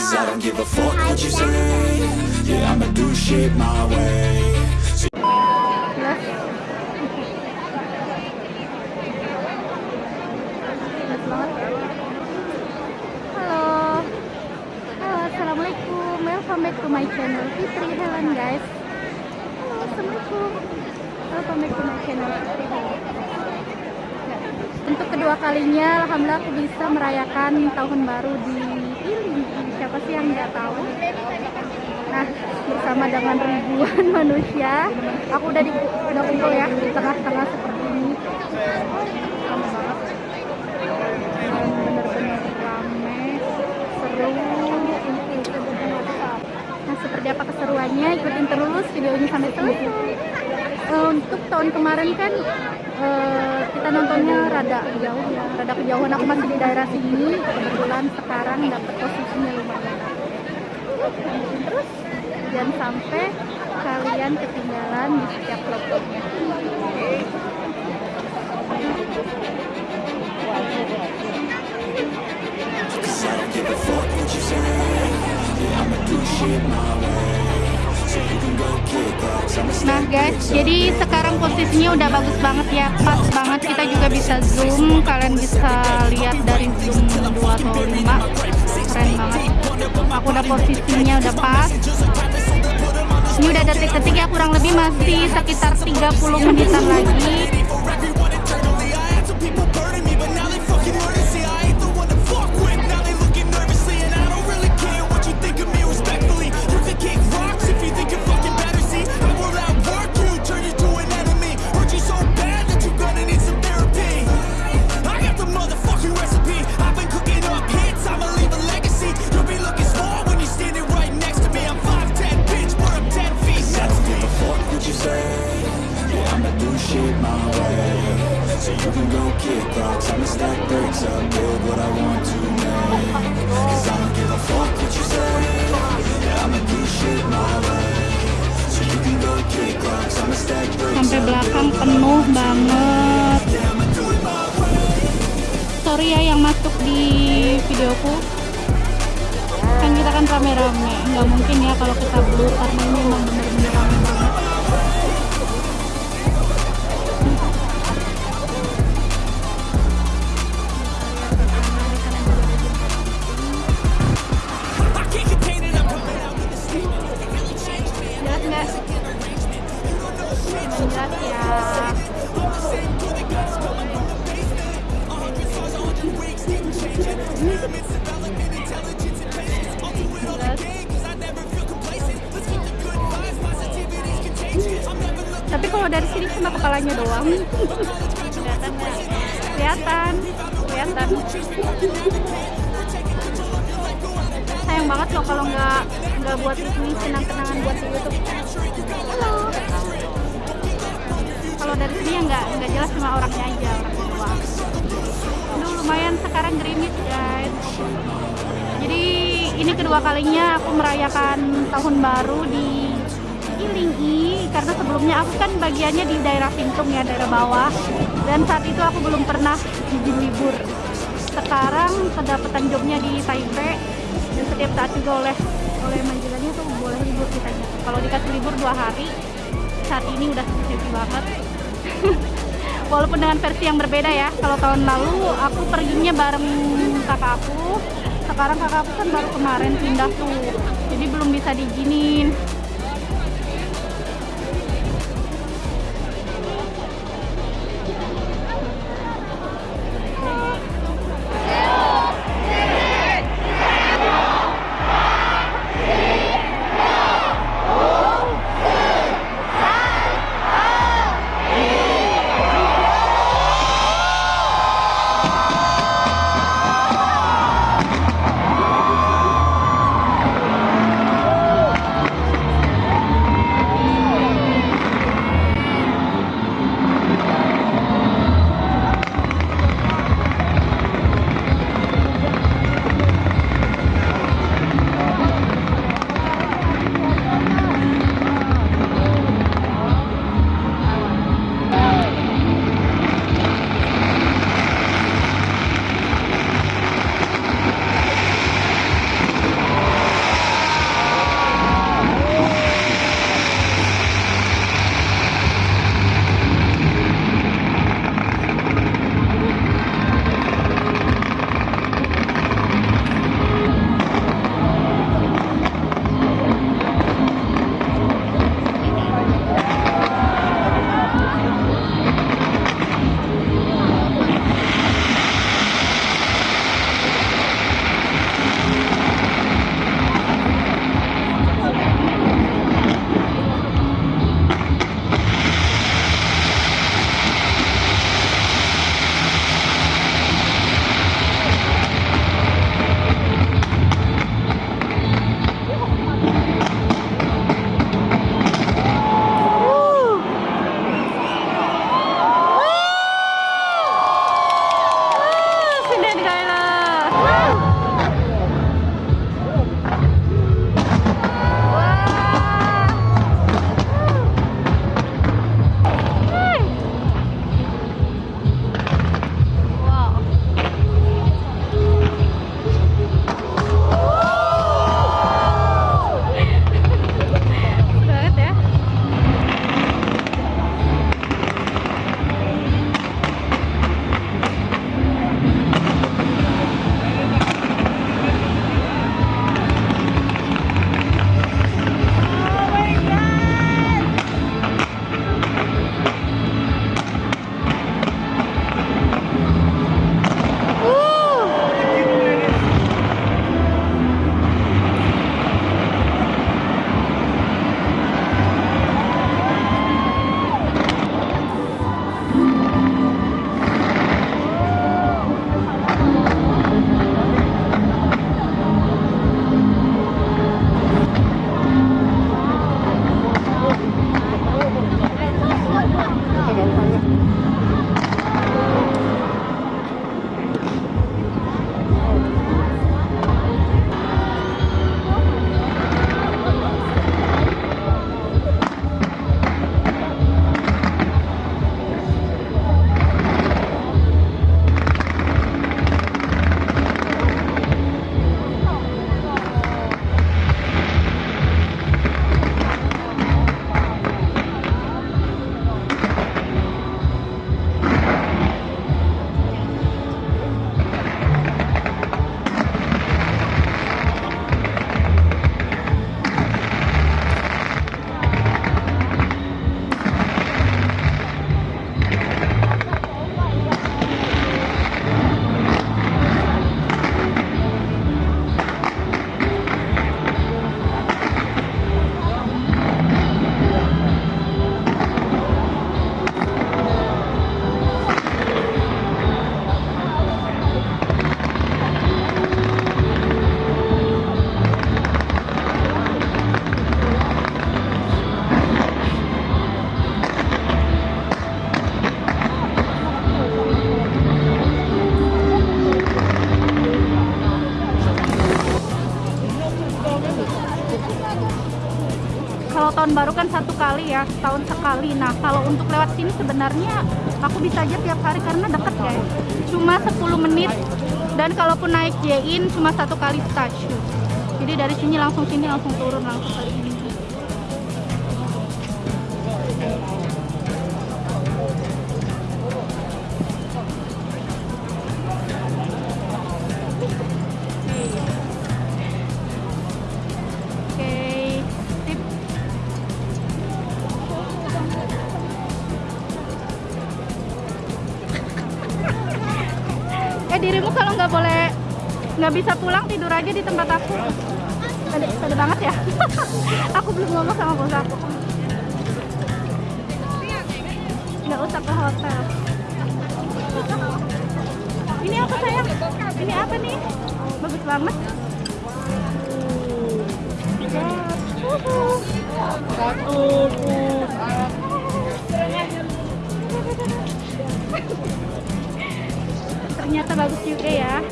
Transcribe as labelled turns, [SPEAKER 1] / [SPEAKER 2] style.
[SPEAKER 1] I don't give a fuck what you say. Yeah, I'ma do shit my way.
[SPEAKER 2] Halo. Halo Assalamualaikum. Welcome back to my channel Fitri Helen guys. Halo Assalamualaikum. Welcome back to my channel Untuk kedua kalinya Alhamdulillah aku bisa merayakan tahun baru di Iling Siapa sih yang nggak tahu? Nah bersama dengan ribuan manusia Aku udah di, udah kumpul ya di tengah-tengah seperti ini. Bener-bener rame seru nah seperti apa keseruannya? Ikutin terus videonya sampai selesai. Eh, untuk tahun kemarin kan eh, kita nontonnya rada jauh ya rada kejauhan. Aku masih di daerah sini kebetulan sekarang dapat posisinya lumayan. Terus jangan sampai kalian ketinggalan di setiap vlog-vlognya
[SPEAKER 1] Cause I
[SPEAKER 2] Nah guys, jadi sekarang posisinya udah bagus banget ya, pas banget. Kita juga bisa zoom, kalian bisa lihat dari zoom 2 atau 5 keren banget. Aku udah posisinya udah pas. Ini udah detik-detik ya, kurang lebih masih sekitar 30 menitan lagi. Videoku. Kan kita kan rame-rame, nggak mungkin ya kalau kita blur karena ini memang bener-bener rame banget.
[SPEAKER 1] I can't
[SPEAKER 2] Tapi kalau dari sini cuma kepalanya doang. Kelihatan nggak? Kelihatan, kelihatan. Sayang banget loh kalau nggak nggak buat ini kenang-kenangan buat di YouTube. Kalau dari sini ya nggak nggak jelas cuma orangnya aja orang lumayan sekarang gerimis guys. Jadi ini kedua kalinya aku merayakan tahun baru di Ilingi karena sebelumnya aku kan bagiannya di daerah Pintung ya daerah bawah dan saat itu aku belum pernah izin libur. Sekarang kedapatan jobnya di Taipei dan setiap saat juga oleh oleh majikannya tuh boleh libur kitanya. Kalau dikasih libur dua hari saat ini udah happy banget. Walaupun dengan versi yang berbeda ya. Kalau tahun lalu aku perginya bareng kakak aku. Sekarang kakak aku kan baru kemarin pindah tuh. Jadi belum bisa diizinin. Tahun baru kan satu kali ya tahun sekali. Nah kalau untuk lewat sini sebenarnya aku bisa aja tiap hari karena deket guys. Cuma 10 menit. Dan kalaupun naik J-in cuma satu kali stasiun. Jadi dari sini langsung sini langsung turun langsung ke sini dirimu kalau nggak boleh nggak bisa pulang tidur aja di tempat aku. Pede, pede banget ya. Aku belum ngomong sama bos aku. Nggak usah ke hotel. Ini apa sayang? Ini apa nih? Bagus banget.
[SPEAKER 3] Satu,
[SPEAKER 2] ternyata bagus juga ya